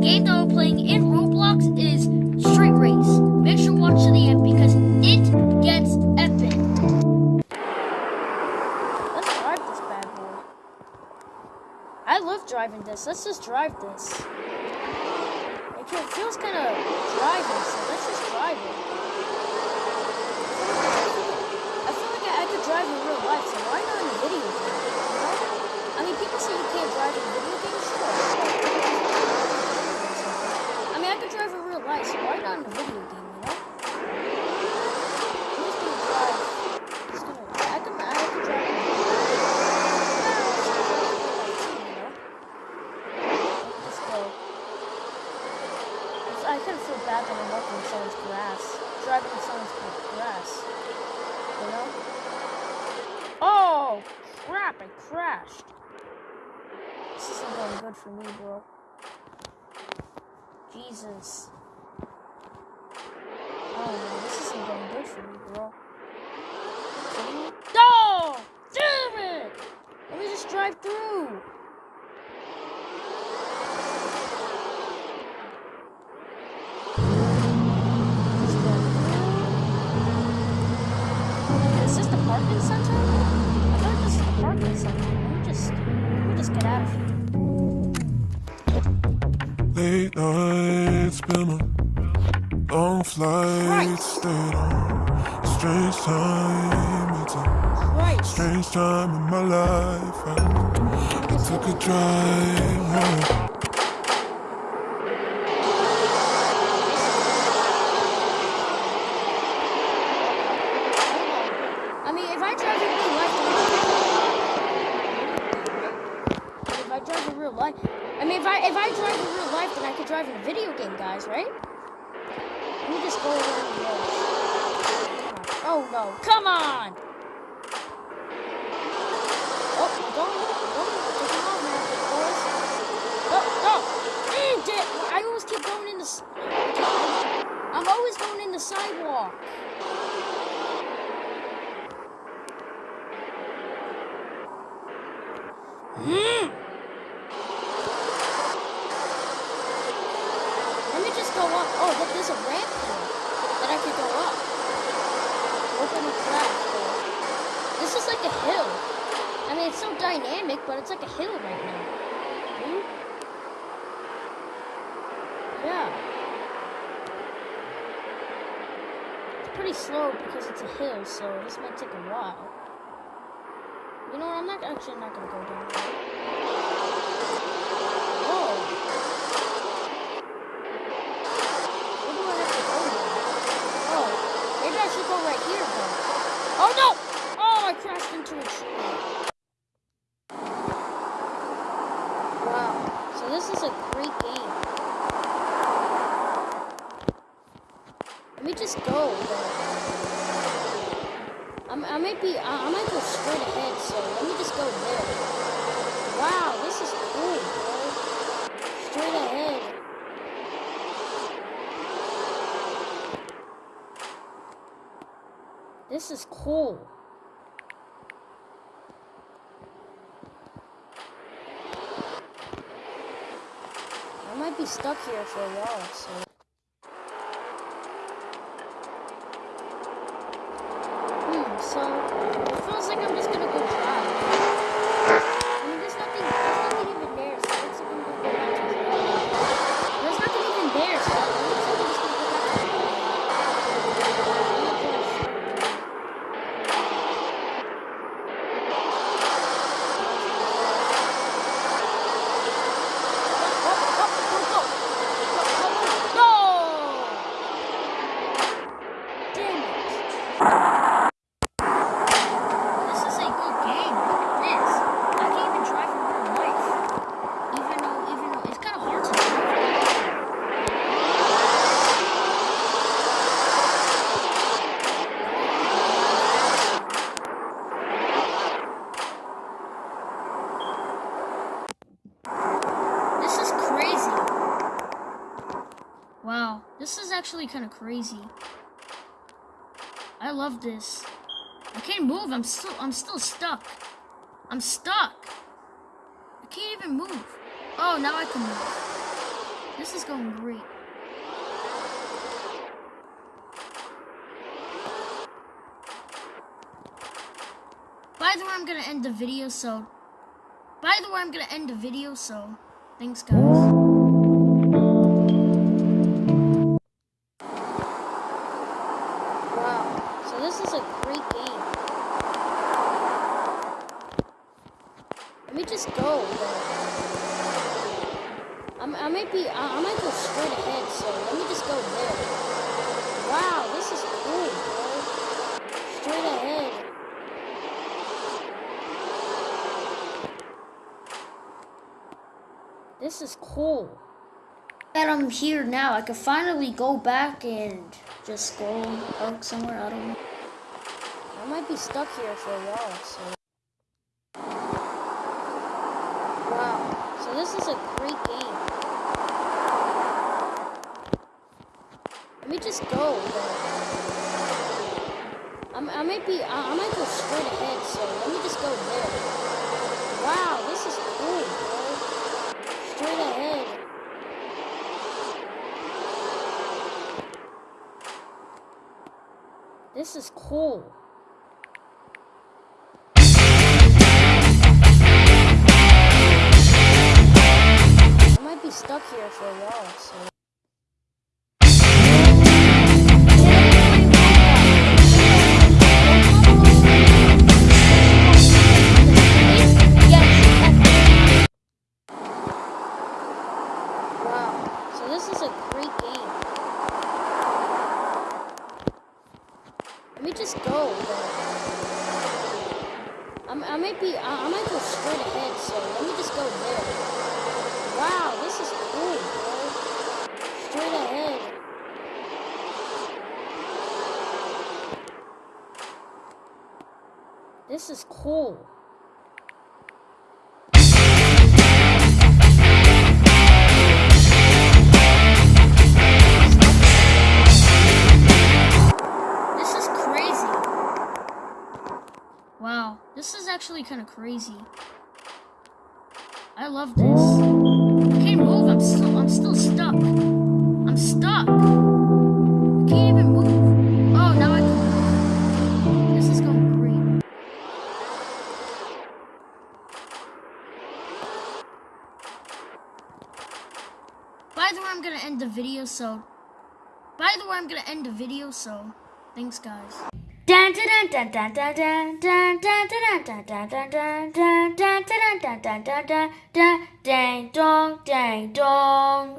game that we're playing in Roblox is Street Race. Make sure to watch to the end because it gets epic. Let's drive this bad boy. I love driving this. Let's just drive this. It feels kind of driving, so let's just drive it. I feel like I, I could drive in real life, so why not in a video game? I mean, people say you can't drive in video games, sure. I mean, I could drive in real life, so why not in a video game, you know? I'm just gonna drive. Just gonna, I can, I can drive in real life. Let's go. It's- I kind of feel bad that I'm walking in someone's grass. Driving in someone's grass. You know? Oh, crap, I crashed. This isn't going good for me, bro. Jesus. Oh no, this isn't going good for me, bro. No! Damn it! Let me just drive through. This the center? I thought this is the parking center. Let me just, let me just get out of here. Late nights, been a long flight, stayed on strange time. It's a Right. strange time in my life. I, I took a drive home. I mean, if I drive in real life, then if I drive in real life, I mean, if I if I drive in real life, then I could drive in a video game, guys, right? Me just go around the edge. Oh no! Come on! Oh, don't don't take it off, man. Oh, oh! Mm, di- I always keep going in the. I'm always going in the sidewalk. Mm. Let me just go up. Oh, look, there's a ramp that I could go up. Open the door. This is like a hill. I mean, it's so dynamic, but it's like a hill right now. Hmm? Yeah. It's pretty slow because it's a hill, so this might take a while. You know what? I'm not actually not gonna go down there. Oh. Where do I have to go now? Oh, maybe I should go right here then. Oh no! Oh, I crashed into a tree. Wow. So this is a great game. Let me just go. I'm, I might be, I, I might go straight ahead, so let me just go there. Wow, this is cool, bro. Straight ahead. This is cool. Might be stuck here for a while, so. Hmm, so it feels like I'm just gonna go try. I mean, there's nothing, there's nothing even there, so it looks like I'm gonna go back to try. There's nothing even there, so it looks like I'm just gonna go back to try. I'm gonna try straight. Oh, oh, go, go. No! Damn it. This is a good game. Look at this. I can even drive in real life. Even though, even though it's kind of hard to drive. This is crazy. Wow, this is actually kind of crazy. I love this. I can't move. I'm still I'm still stuck. I'm stuck. I can't even move. Oh, now I can move. This is going great. By the way, I'm gonna end the video, so... By the way, I'm gonna end the video, so... Thanks, guys. Be, I, might go straight ahead, so let me just go there. Wow, this is cool, bro. Straight ahead. This is cool. That I'm here now, I can finally go back and just go park somewhere. I don't know. I might be stuck here for a while, so. Wow, so this is a great game. Let me just go. I'm, I might be, I, I might go straight ahead, so let me just go there. Wow, this is cool, bro. Straight ahead. This is cool. I might be stuck here for a while, so. This is a great game. Let me just go. I'm, I might be, I, might go straight ahead, so let me just go there. Wow, this is cool, bro. Straight ahead. This is cool. Actually kind of crazy. I love this. I can't move. I'm still I'm still stuck. I'm stuck. I can't even move. Oh, now I can. This is going great. By the way, I'm gonna end the video, so by the way, I'm gonna end the video, so thanks guys. Ding dong, ding dong.